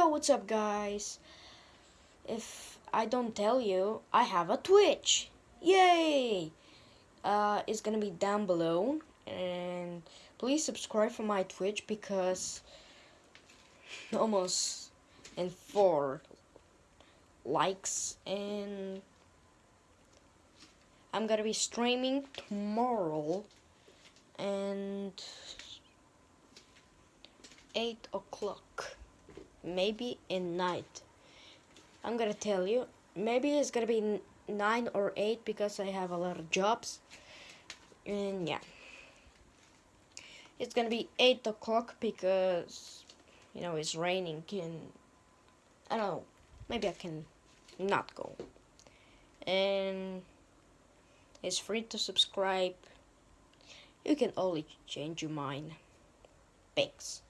Yo, what's up, guys? If I don't tell you, I have a Twitch. Yay! Uh, it's gonna be down below, and please subscribe for my Twitch because almost in four likes, and I'm gonna be streaming tomorrow, and eight o'clock maybe in night. I'm gonna tell you, maybe it's gonna be nine or eight because I have a lot of jobs. And yeah, it's gonna be eight o'clock because you know it's raining. Can I don't know? Maybe I can not go. And it's free to subscribe. You can only change your mind. Thanks.